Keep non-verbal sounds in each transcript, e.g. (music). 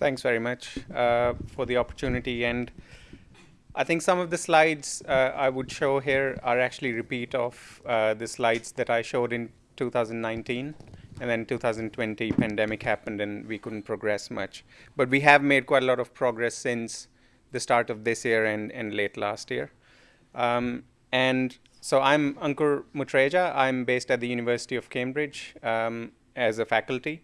Thanks very much uh, for the opportunity. And I think some of the slides uh, I would show here are actually repeat of uh, the slides that I showed in 2019. And then 2020 pandemic happened and we couldn't progress much. But we have made quite a lot of progress since the start of this year and, and late last year. Um, and so I'm Ankur Mutreja. I'm based at the University of Cambridge um, as a faculty.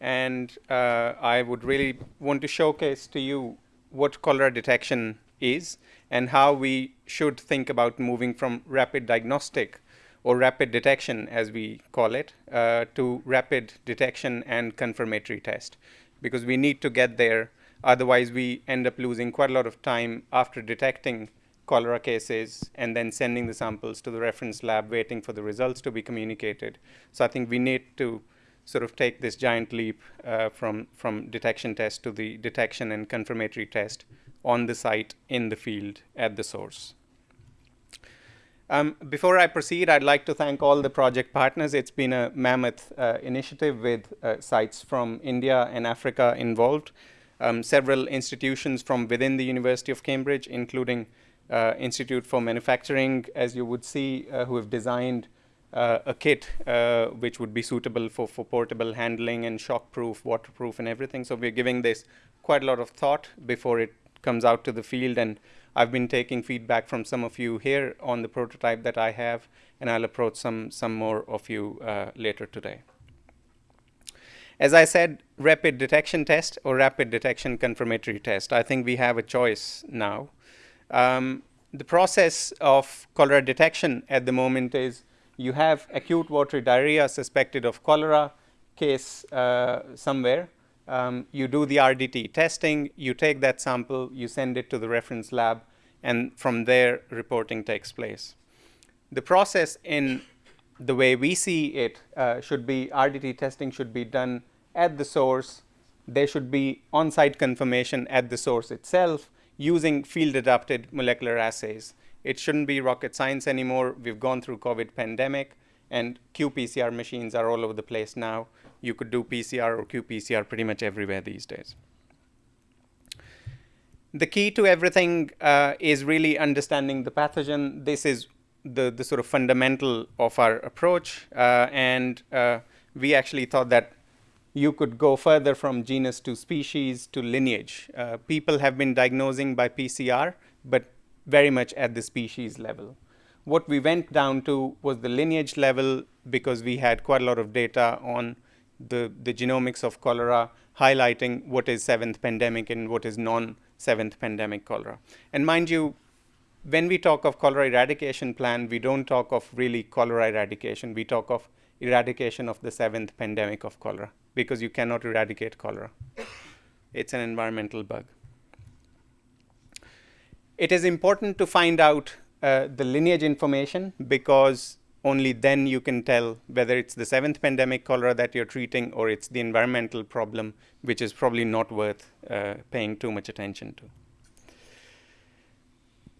And uh, I would really want to showcase to you what cholera detection is and how we should think about moving from rapid diagnostic or rapid detection, as we call it, uh, to rapid detection and confirmatory test. Because we need to get there, otherwise we end up losing quite a lot of time after detecting cholera cases and then sending the samples to the reference lab, waiting for the results to be communicated. So I think we need to sort of take this giant leap uh, from, from detection test to the detection and confirmatory test on the site, in the field, at the source. Um, before I proceed, I'd like to thank all the project partners. It's been a mammoth uh, initiative with uh, sites from India and Africa involved. Um, several institutions from within the University of Cambridge, including uh, Institute for Manufacturing, as you would see, uh, who have designed a kit uh, which would be suitable for, for portable handling and shockproof, waterproof, and everything. So we're giving this quite a lot of thought before it comes out to the field. And I've been taking feedback from some of you here on the prototype that I have, and I'll approach some, some more of you uh, later today. As I said, rapid detection test or rapid detection confirmatory test. I think we have a choice now. Um, the process of cholera detection at the moment is you have acute watery diarrhea suspected of cholera case uh, somewhere. Um, you do the RDT testing, you take that sample, you send it to the reference lab, and from there, reporting takes place. The process in the way we see it uh, should be RDT testing should be done at the source. There should be on-site confirmation at the source itself using field-adapted molecular assays. It shouldn't be rocket science anymore. We've gone through COVID pandemic and qPCR machines are all over the place now. You could do PCR or qPCR pretty much everywhere these days. The key to everything uh, is really understanding the pathogen. This is the, the sort of fundamental of our approach. Uh, and uh, we actually thought that you could go further from genus to species to lineage. Uh, people have been diagnosing by PCR, but very much at the species level. What we went down to was the lineage level because we had quite a lot of data on the, the genomics of cholera, highlighting what is seventh pandemic and what is non-seventh pandemic cholera. And mind you, when we talk of cholera eradication plan, we don't talk of really cholera eradication. We talk of eradication of the seventh pandemic of cholera because you cannot eradicate cholera. It's an environmental bug it is important to find out uh, the lineage information because only then you can tell whether it's the seventh pandemic cholera that you're treating or it's the environmental problem, which is probably not worth uh, paying too much attention to.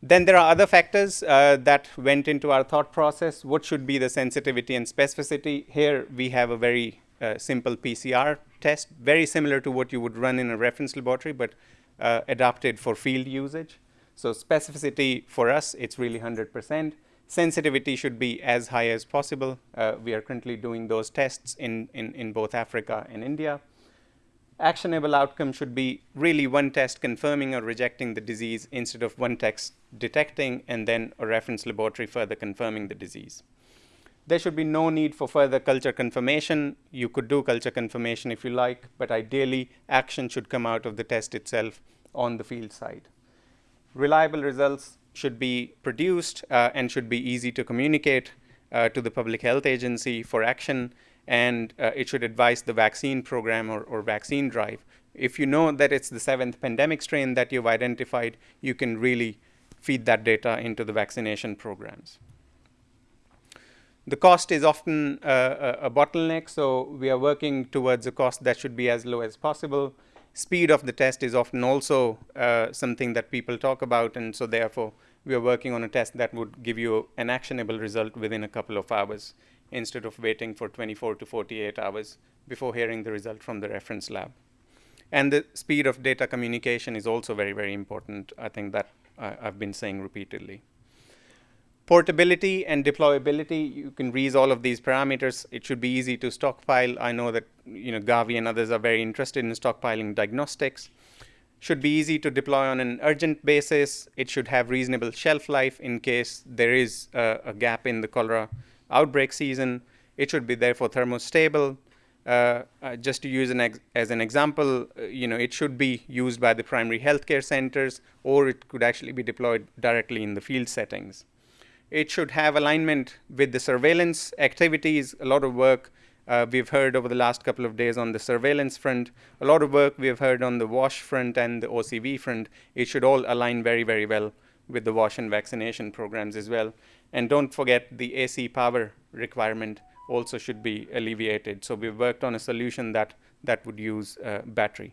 Then there are other factors uh, that went into our thought process. What should be the sensitivity and specificity? Here we have a very uh, simple PCR test, very similar to what you would run in a reference laboratory, but uh, adapted for field usage. So specificity for us, it's really 100%. Sensitivity should be as high as possible. Uh, we are currently doing those tests in, in, in both Africa and India. Actionable outcome should be really one test confirming or rejecting the disease instead of one test detecting and then a reference laboratory further confirming the disease. There should be no need for further culture confirmation. You could do culture confirmation if you like, but ideally action should come out of the test itself on the field side reliable results should be produced uh, and should be easy to communicate uh, to the public health agency for action and uh, it should advise the vaccine program or, or, vaccine drive. If you know that it's the seventh pandemic strain that you've identified, you can really feed that data into the vaccination programs. The cost is often uh, a, a bottleneck, so we are working towards a cost that should be as low as possible speed of the test is often also uh, something that people talk about. And so therefore, we are working on a test that would give you an actionable result within a couple of hours instead of waiting for 24 to 48 hours before hearing the result from the reference lab. And the speed of data communication is also very, very important. I think that I, I've been saying repeatedly. Portability and deployability, you can raise all of these parameters. It should be easy to stockpile. I know that you know Gavi and others are very interested in stockpiling diagnostics. Should be easy to deploy on an urgent basis. It should have reasonable shelf life in case there is a, a gap in the cholera outbreak season. It should be therefore thermostable. Uh, uh, just to use an as an example, uh, you know, it should be used by the primary healthcare centers, or it could actually be deployed directly in the field settings. It should have alignment with the surveillance activities, a lot of work uh, we've heard over the last couple of days on the surveillance front, a lot of work we've heard on the WASH front and the OCV front. It should all align very, very well with the WASH and vaccination programs as well. And don't forget the AC power requirement also should be alleviated. So we've worked on a solution that, that would use uh, battery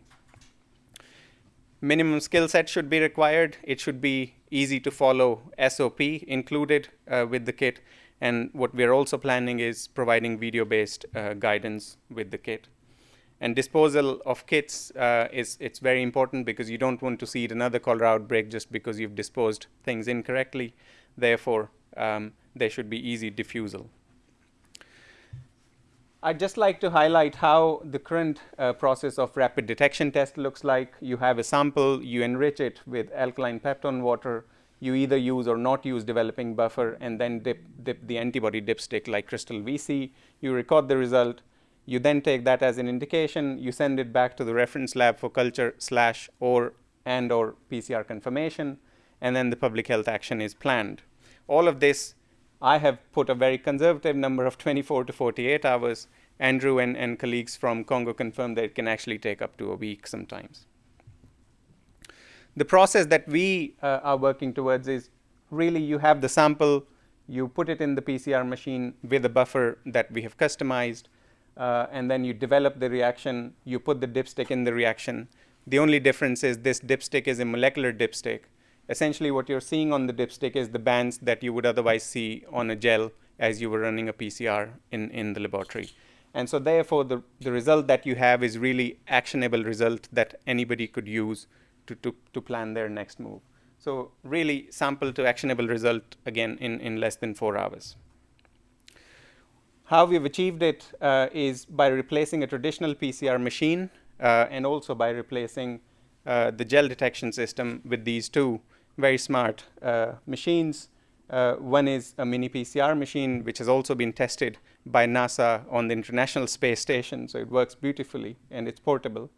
minimum skill set should be required. It should be easy to follow SOP included uh, with the kit. And what we're also planning is providing video-based uh, guidance with the kit. And disposal of kits uh, is it's very important because you don't want to see another cholera outbreak just because you've disposed things incorrectly. Therefore, um, there should be easy diffusal. I'd just like to highlight how the current uh, process of rapid detection test looks like. You have a sample, you enrich it with alkaline peptone water, you either use or not use developing buffer and then dip, dip the antibody dipstick like crystal VC. You record the result. You then take that as an indication. You send it back to the reference lab for culture slash or and or PCR confirmation. And then the public health action is planned. All of this I have put a very conservative number of 24 to 48 hours. Andrew and, and colleagues from Congo confirmed that it can actually take up to a week sometimes. The process that we uh, are working towards is really you have the sample, you put it in the PCR machine with a buffer that we have customized, uh, and then you develop the reaction, you put the dipstick in the reaction. The only difference is this dipstick is a molecular dipstick, essentially what you're seeing on the dipstick is the bands that you would otherwise see on a gel as you were running a PCR in, in the laboratory. And so therefore, the, the result that you have is really actionable result that anybody could use to, to, to plan their next move. So really sample to actionable result again in, in less than four hours. How we've achieved it uh, is by replacing a traditional PCR machine uh, and also by replacing uh, the gel detection system with these two very smart uh, machines. Uh, one is a mini PCR machine, which has also been tested by NASA on the International Space Station. So it works beautifully and it's portable.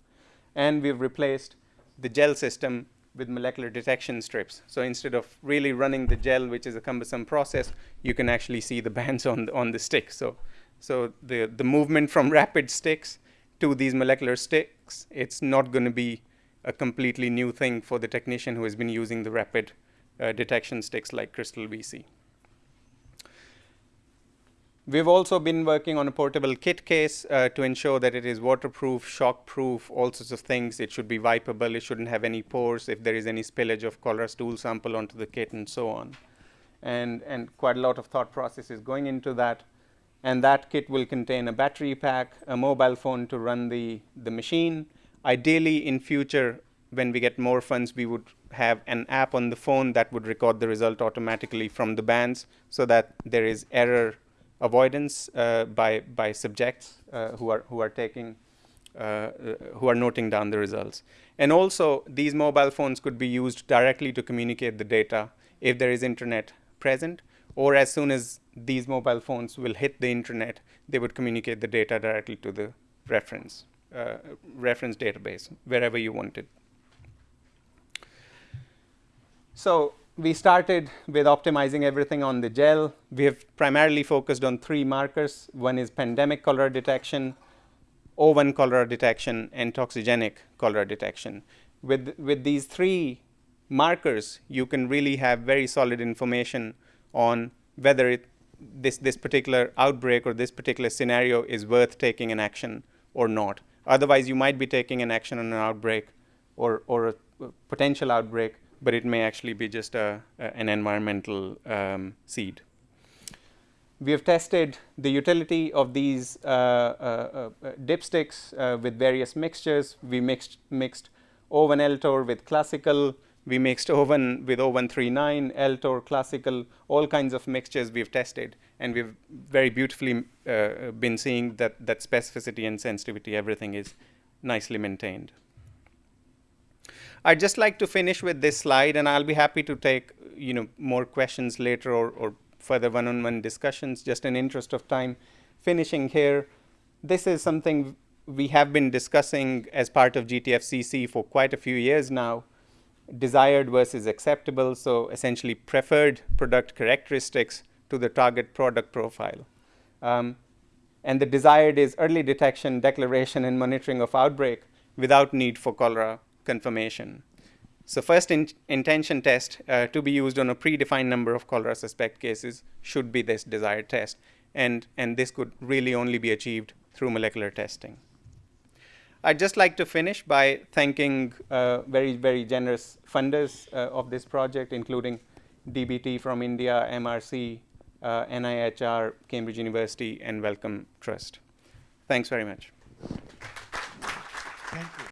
And we've replaced the gel system with molecular detection strips. So instead of really running the gel, which is a cumbersome process, you can actually see the bands on the, on the stick. So, so the, the movement from (laughs) rapid sticks to these molecular sticks, it's not going to be a completely new thing for the technician who has been using the rapid uh, detection sticks like Crystal VC. We've also been working on a portable kit case uh, to ensure that it is waterproof, shockproof, all sorts of things. It should be wipeable. It shouldn't have any pores if there is any spillage of cholera stool sample onto the kit and so on. And, and quite a lot of thought process is going into that. And that kit will contain a battery pack, a mobile phone to run the, the machine, Ideally, in future, when we get more funds, we would have an app on the phone that would record the result automatically from the bands so that there is error avoidance uh, by, by subjects uh, who, are, who are taking uh, who are noting down the results. And also, these mobile phones could be used directly to communicate the data if there is internet present, or as soon as these mobile phones will hit the internet, they would communicate the data directly to the reference uh, reference database wherever you want it. So we started with optimizing everything on the gel. We have primarily focused on three markers. One is pandemic cholera detection, O1 cholera detection, and toxigenic cholera detection. With, with these three markers, you can really have very solid information on whether it, this, this particular outbreak or this particular scenario is worth taking an action or not. Otherwise, you might be taking an action on an outbreak or, or a potential outbreak, but it may actually be just a, a an environmental um, seed. We have tested the utility of these uh, uh, uh, dipsticks uh, with various mixtures. We mixed, mixed O1 Eltor with classical. We mixed O1 with O139, Eltor, classical, all kinds of mixtures we've tested. And we've very beautifully uh, been seeing that, that specificity and sensitivity, everything is nicely maintained. I'd just like to finish with this slide, and I'll be happy to take you know more questions later or, or further one-on-one discussions. Just in interest of time, finishing here, this is something we have been discussing as part of GTFCC for quite a few years now. Desired versus acceptable, so essentially preferred product characteristics to the target product profile. Um, and the desired is early detection, declaration, and monitoring of outbreak without need for cholera confirmation. So first in intention test uh, to be used on a predefined number of cholera suspect cases should be this desired test. And, and this could really only be achieved through molecular testing. I'd just like to finish by thanking uh, very, very generous funders uh, of this project, including DBT from India, MRC, uh, NIHR, Cambridge University, and Wellcome Trust. Thanks very much. Thank you.